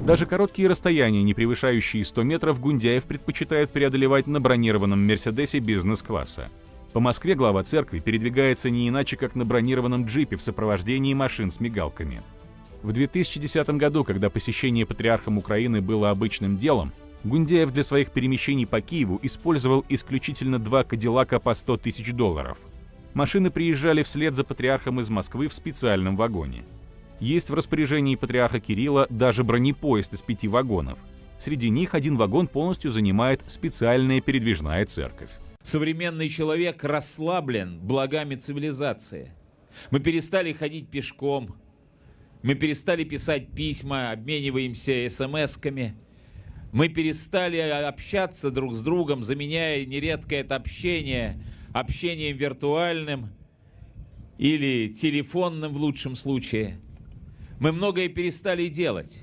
Даже короткие расстояния, не превышающие 100 метров, Гундяев предпочитает преодолевать на бронированном «Мерседесе» бизнес-класса. По Москве глава церкви передвигается не иначе, как на бронированном джипе в сопровождении машин с мигалками. В 2010 году, когда посещение патриархом Украины было обычным делом, Гундяев для своих перемещений по Киеву использовал исключительно два «Кадиллака» по 100 тысяч долларов. Машины приезжали вслед за патриархом из Москвы в специальном вагоне. Есть в распоряжении патриарха Кирилла даже бронепоезд из пяти вагонов. Среди них один вагон полностью занимает специальная передвижная церковь. Современный человек расслаблен благами цивилизации. Мы перестали ходить пешком, мы перестали писать письма, обмениваемся смс-ками. Мы перестали общаться друг с другом, заменяя нередко это общение общением виртуальным или телефонным в лучшем случае. Мы многое перестали делать.